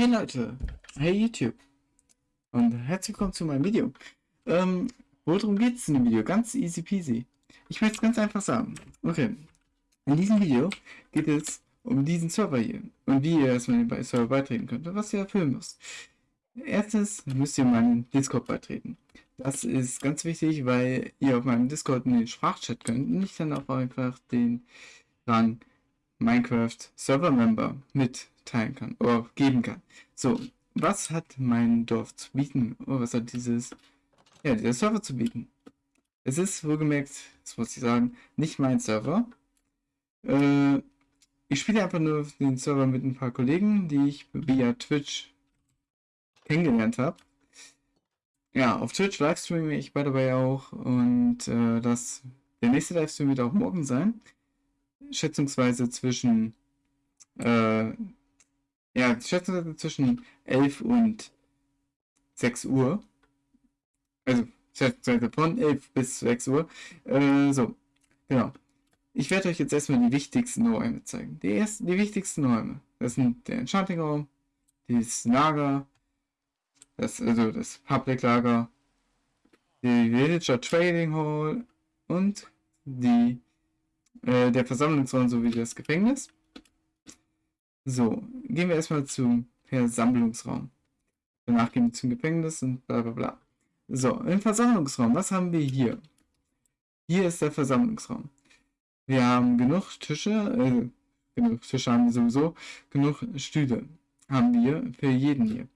Hey Leute, hey YouTube und herzlich willkommen zu meinem Video. Ähm, worum geht es in dem Video? Ganz easy peasy. Ich möchte es ganz einfach sagen. Okay, in diesem Video geht es um diesen Server hier und wie ihr erstmal den Server beitreten könnt und was ihr erfüllen müsst. Erstens müsst ihr meinen Discord beitreten. Das ist ganz wichtig, weil ihr auf meinem Discord in den Sprachchat könnt und ich dann auch einfach den Rang Minecraft Server Member mitteilen kann oder geben kann. So, was hat mein Dorf zu bieten? Oder was hat dieses, ja, dieser Server zu bieten? Es ist wohlgemerkt, das muss ich sagen, nicht mein Server. Äh, ich spiele einfach nur den Server mit ein paar Kollegen, die ich via Twitch kennengelernt habe. Ja, auf Twitch livestreame ich the way auch und äh, das, der nächste Livestream wird auch morgen sein schätzungsweise zwischen äh, ja, schätzungsweise zwischen 11 und 6 Uhr. Also von 11 bis 6 Uhr. Äh, so, genau. Ich werde euch jetzt erstmal die wichtigsten Räume zeigen. Die, ersten, die wichtigsten Räume. Das sind der Enchanting Raum, das Lager, das, also das Public Lager, die Villager Trading Hall und die äh, der Versammlungsraum sowie das Gefängnis. So, gehen wir erstmal zum Versammlungsraum. Danach gehen wir zum Gefängnis und bla bla bla. So, im Versammlungsraum, was haben wir hier? Hier ist der Versammlungsraum. Wir haben genug Tische, äh, genug Tische haben wir sowieso, genug Stühle haben wir für jeden hier.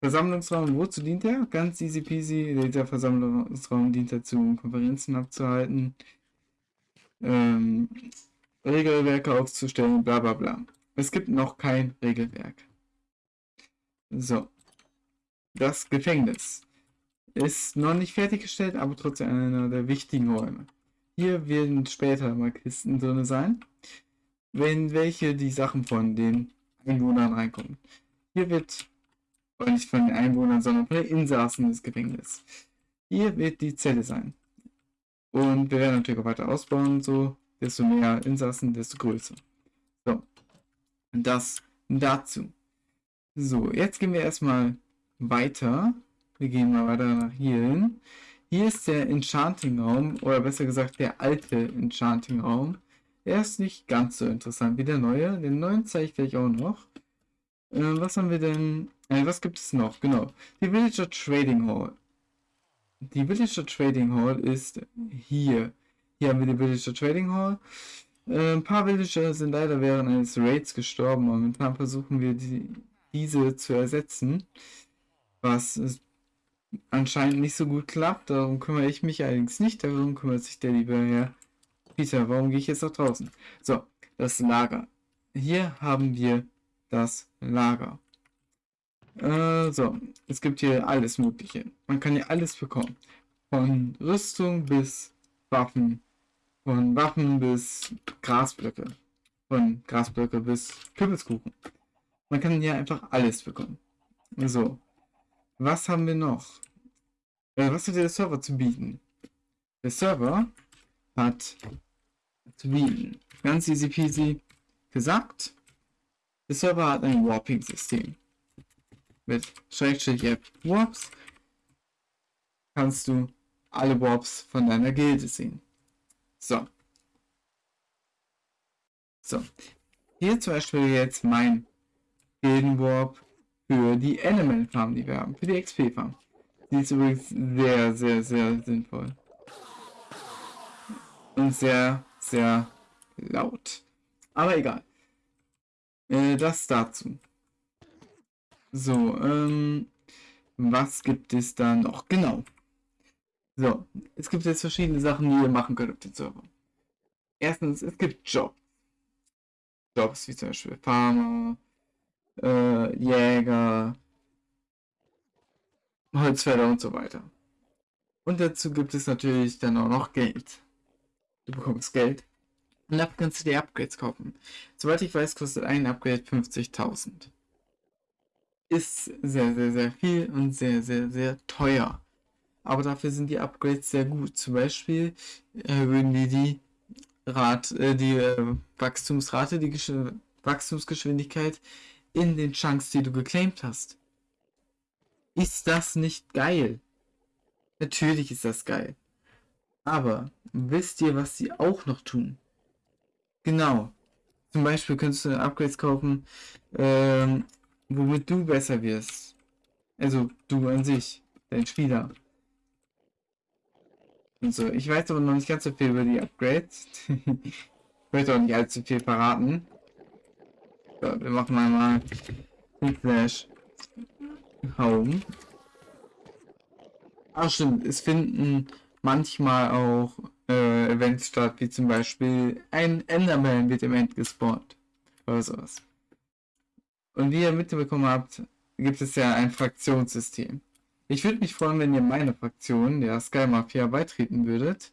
Versammlungsraum, wozu dient er? Ganz easy peasy. Der Versammlungsraum dient dazu, Konferenzen abzuhalten, ähm, Regelwerke aufzustellen, bla bla bla. Es gibt noch kein Regelwerk. So. Das Gefängnis ist noch nicht fertiggestellt, aber trotzdem einer der wichtigen Räume. Hier werden später mal Kisten drin sein, wenn welche die Sachen von den Einwohnern reinkommen. Hier wird, nicht von den Einwohnern, sondern von den Insassen des Gefängnisses. Hier wird die Zelle sein. Und wir werden natürlich auch weiter ausbauen so. Desto mehr Insassen, desto größer. Das dazu. So, jetzt gehen wir erstmal weiter. Wir gehen mal weiter nach hier hin. Hier ist der Enchanting Raum, oder besser gesagt der alte Enchanting Raum. Der ist nicht ganz so interessant wie der neue. Den neuen zeige ich gleich auch noch. Äh, was haben wir denn? Äh, was gibt es noch? Genau. Die Villager Trading Hall. Die Villager Trading Hall ist hier. Hier haben wir die Villager Trading Hall. Äh, ein paar Villager sind leider während eines Raids gestorben. Momentan versuchen wir die, diese zu ersetzen. Was anscheinend nicht so gut klappt. Darum kümmere ich mich allerdings nicht. Darum kümmert sich der liebe Herr Peter. Warum gehe ich jetzt nach draußen? So, das Lager. Hier haben wir das Lager. Äh, so, es gibt hier alles Mögliche. Man kann hier alles bekommen. Von Rüstung bis Waffen. Von Waffen bis Grasblöcke. Von Grasblöcke bis Kürbiskuchen. Man kann hier einfach alles bekommen. So. Was haben wir noch? Äh, was hat der Server zu bieten? Der Server hat zu bieten. Ganz easy peasy gesagt. Der Server hat ein Warping-System mit Schrägstrich App Warps kannst du alle Warps von deiner Gilde sehen. So. So. Hier zum Beispiel jetzt mein Gildenwarp für die Element Farm, die wir haben, für die XP Farm. Die ist übrigens sehr, sehr, sehr sinnvoll. Und sehr, sehr laut. Aber egal. Äh, das dazu. So, ähm, was gibt es da noch? Genau. So, es gibt jetzt verschiedene Sachen, die ihr machen könnt auf dem Server. Erstens, es gibt Jobs. Jobs wie zum Beispiel Farmer, äh, Jäger, Holzfäller und so weiter. Und dazu gibt es natürlich dann auch noch Geld. Du bekommst Geld. Und dafür kannst du dir Upgrades kaufen. Soweit ich weiß, kostet ein Upgrade 50.000 ist sehr, sehr, sehr viel und sehr, sehr, sehr teuer. Aber dafür sind die Upgrades sehr gut. Zum Beispiel erhöhen die die, Rat, äh, die äh, Wachstumsrate, die Gesch Wachstumsgeschwindigkeit in den Chunks, die du geclaimed hast. Ist das nicht geil? Natürlich ist das geil. Aber wisst ihr, was sie auch noch tun? Genau. Zum Beispiel könntest du Upgrades kaufen, ähm, womit du besser wirst. Also du an sich, dein Spieler. Und so. Ich weiß aber noch nicht ganz so viel über die Upgrades. ich möchte auch nicht allzu viel verraten. So, wir machen mal Flash Home. Ach stimmt, es finden manchmal auch äh, Events statt, wie zum Beispiel ein Enderman wird im End gespawnt. Oder sowas. Und wie ihr mitbekommen habt, gibt es ja ein Fraktionssystem. Ich würde mich freuen, wenn ihr meine Fraktion, der Sky Mafia, beitreten würdet.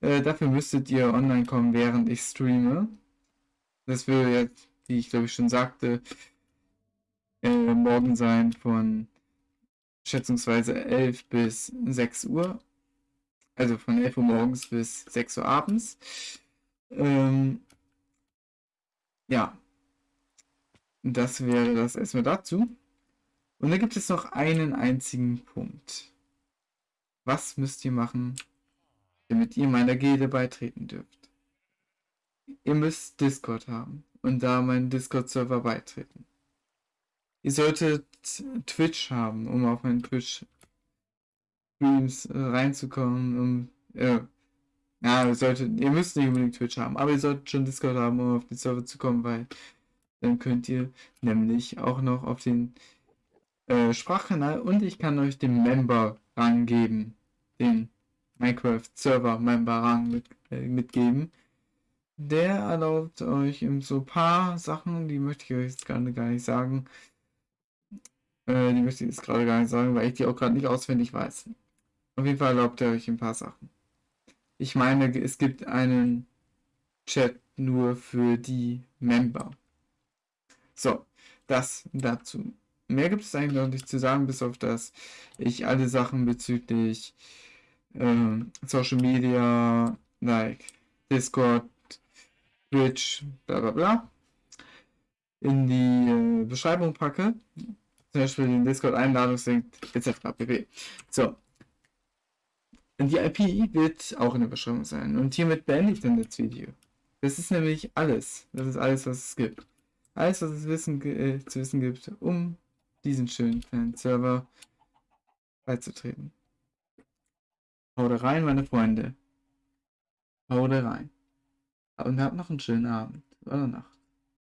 Äh, dafür müsstet ihr online kommen, während ich streame. Das würde jetzt, wie ich glaube ich schon sagte, äh, morgen sein von schätzungsweise 11 bis 6 Uhr. Also von 11 Uhr morgens bis 6 Uhr abends. Ähm, ja. Das wäre das erstmal dazu. Und da gibt es noch einen einzigen Punkt. Was müsst ihr machen, damit ihr meiner Gilde beitreten dürft? Ihr müsst Discord haben und da meinen Discord-Server beitreten. Ihr solltet Twitch haben, um auf meinen Twitch-Streams äh, reinzukommen. Um, äh, ja, ihr, solltet, ihr müsst nicht unbedingt Twitch haben, aber ihr solltet schon Discord haben, um auf den Server zu kommen, weil dann könnt ihr nämlich auch noch auf den äh, Sprachkanal und ich kann euch den Member-Rang geben. Den Minecraft-Server-Member-Rang mit, äh, mitgeben. Der erlaubt euch in so ein paar Sachen, die möchte ich euch jetzt gerade gar nicht sagen, äh, die möchte ich jetzt gerade gar nicht sagen, weil ich die auch gerade nicht auswendig weiß. Auf jeden Fall erlaubt er euch ein paar Sachen. Ich meine, es gibt einen Chat nur für die Member. So, das dazu. Mehr gibt es eigentlich noch nicht zu sagen, bis auf das ich alle Sachen bezüglich äh, Social Media, like Discord, Twitch, bla bla bla, in die äh, Beschreibung packe zum Beispiel den Discord-Einladungslink etc. pp. So. Und die IP wird auch in der Beschreibung sein. Und hiermit beende ich dann das Video. Das ist nämlich alles. Das ist alles, was es gibt. Alles, was es wissen, äh, zu wissen gibt, um diesen schönen kleinen Server beizutreten. Haut rein, meine Freunde. Haut rein. Und habt noch einen schönen Abend oder Nacht.